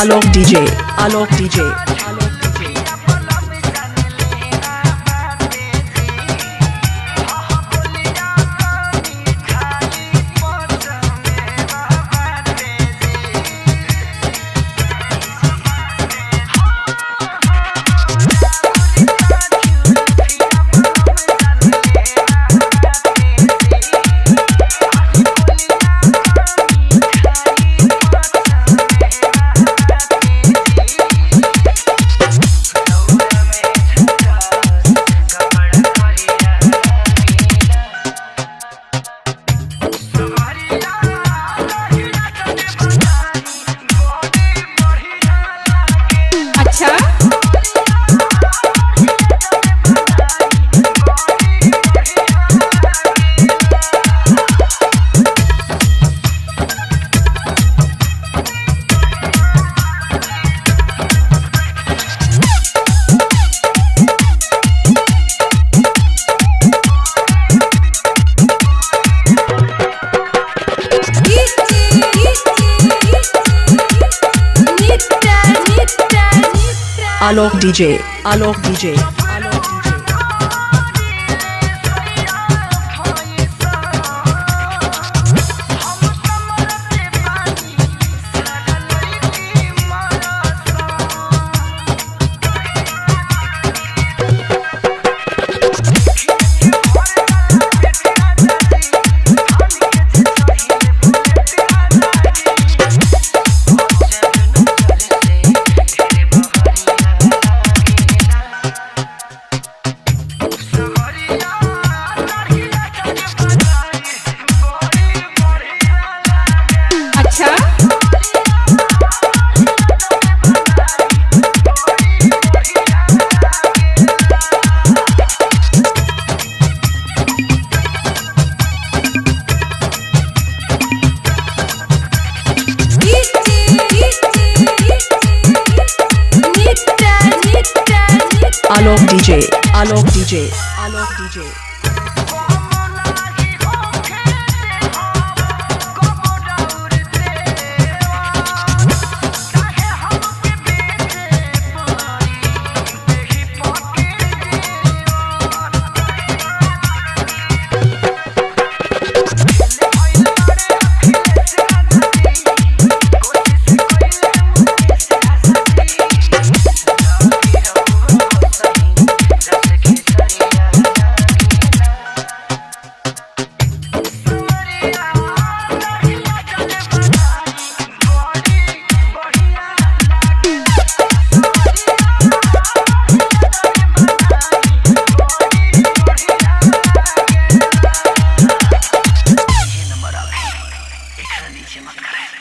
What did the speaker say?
Alok DJ, Alok DJ, Cha? Alok DJ, Alok DJ, Alok DJ, Alok DJ, следующем открыли.